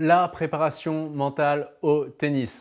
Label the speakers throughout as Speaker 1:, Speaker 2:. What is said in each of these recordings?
Speaker 1: la préparation mentale au tennis.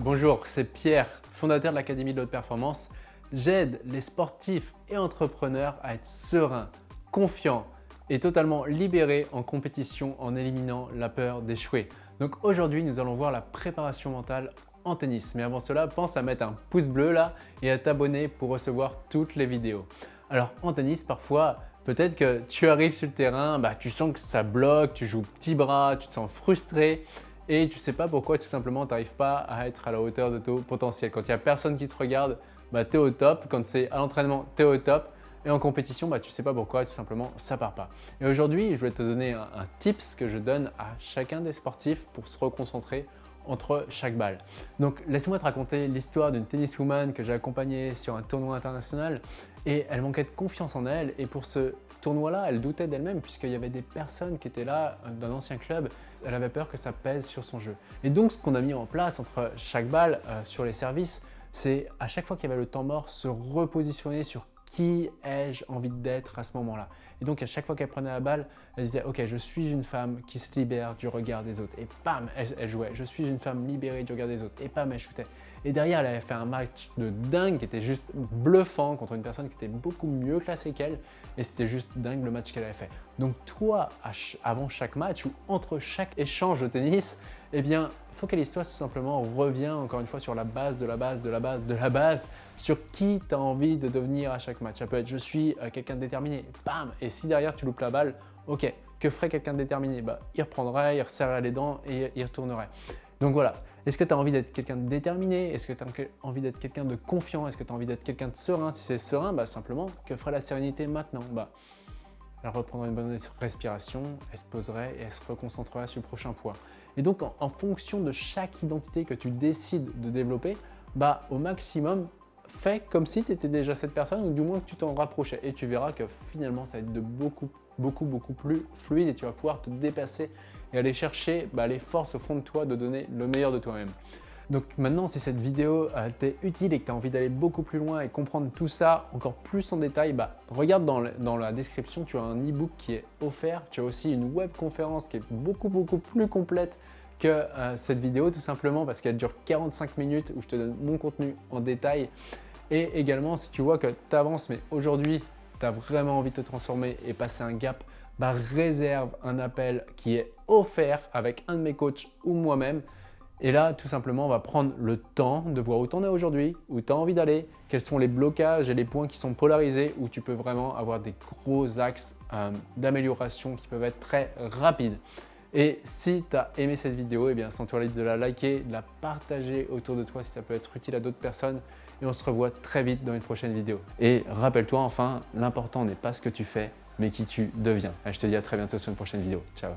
Speaker 1: Bonjour, c'est Pierre, fondateur de l'Académie de l'Haute Performance. J'aide les sportifs et entrepreneurs à être sereins, confiants et totalement libérés en compétition en éliminant la peur d'échouer. Donc aujourd'hui, nous allons voir la préparation mentale en tennis. Mais avant cela, pense à mettre un pouce bleu là et à t'abonner pour recevoir toutes les vidéos. Alors en tennis, parfois, Peut-être que tu arrives sur le terrain, bah, tu sens que ça bloque, tu joues petit bras, tu te sens frustré et tu ne sais pas pourquoi tout simplement tu n'arrives pas à être à la hauteur de ton potentiel. Quand il n'y a personne qui te regarde, bah, tu es au top. Quand c'est à l'entraînement, tu es au top. Et en compétition, bah, tu ne sais pas pourquoi, tout simplement, ça part pas. Et aujourd'hui, je vais te donner un, un tips que je donne à chacun des sportifs pour se reconcentrer entre chaque balle. Donc laisse-moi te raconter l'histoire d'une tenniswoman que j'ai accompagnée sur un tournoi international et elle manquait de confiance en elle et pour ce tournoi-là, elle doutait d'elle-même puisqu'il y avait des personnes qui étaient là euh, d'un ancien club, elle avait peur que ça pèse sur son jeu. Et donc ce qu'on a mis en place entre chaque balle euh, sur les services, c'est à chaque fois qu'il y avait le temps mort, se repositionner sur qui ai-je envie d'être à ce moment-là Et donc à chaque fois qu'elle prenait la balle, elle disait « Ok, je suis une femme qui se libère du regard des autres. » Et bam, elle, jouait. « Je suis une femme libérée du regard des autres. » Et bam, elle shootait. Et derrière, elle avait fait un match de dingue qui était juste bluffant contre une personne qui était beaucoup mieux classée qu'elle. Et c'était juste dingue le match qu'elle avait fait. Donc toi, avant chaque match ou entre chaque échange de tennis, eh bien, focalise-toi tout simplement, reviens encore une fois sur la base de la base de la base de la base, sur qui tu as envie de devenir à chaque match. Ça peut être je suis euh, quelqu'un de déterminé, bam! Et si derrière tu loupes la balle, ok, que ferait quelqu'un de déterminé? Bah, Il reprendrait, il resserrerait les dents et il retournerait. Donc voilà, est-ce que tu as envie d'être quelqu'un de déterminé? Est-ce que tu as envie d'être quelqu'un de confiant? Est-ce que tu as envie d'être quelqu'un de serein? Si c'est serein, bah simplement, que ferait la sérénité maintenant? Bah, Elle reprendrait une bonne respiration, elle se poserait et elle se reconcentrerait sur le prochain poids. Et donc, en, fonction de chaque identité que tu décides de développer, bah, au maximum, fais comme si tu étais déjà cette personne ou du moins que tu t'en rapprochais. Et tu verras que finalement, ça va être de beaucoup, beaucoup, beaucoup plus fluide et tu vas pouvoir te dépasser et aller chercher bah, les forces au fond de toi de donner le meilleur de toi-même. Donc maintenant, si cette vidéo euh, t'est utile et que tu as envie d'aller beaucoup plus loin et comprendre tout ça encore plus en détail, bah, regarde dans, la description, tu as un e-book qui est offert. Tu as aussi une web conférence qui est beaucoup, beaucoup plus complète que euh, cette vidéo tout simplement parce qu'elle dure 45 minutes où je te donne mon contenu en détail. Et également, si tu vois que tu avances, mais aujourd'hui, tu as vraiment envie de te transformer et passer un gap, bah, réserve un appel qui est offert avec un de mes coachs ou moi-même. Et là, tout simplement, on va prendre le temps de voir où tu en es aujourd'hui, où tu as envie d'aller, quels sont les blocages et les points qui sont polarisés, où tu peux vraiment avoir des gros axes euh, d'amélioration qui peuvent être très rapides. Et si tu as aimé cette vidéo, eh bien, sens-toi libre de la liker, de la partager autour de toi si ça peut être utile à d'autres personnes. Et on se revoit très vite dans une prochaine vidéo. Et rappelle-toi enfin, l'important n'est pas ce que tu fais, mais qui tu deviens. je te dis à très bientôt sur une prochaine vidéo. Ciao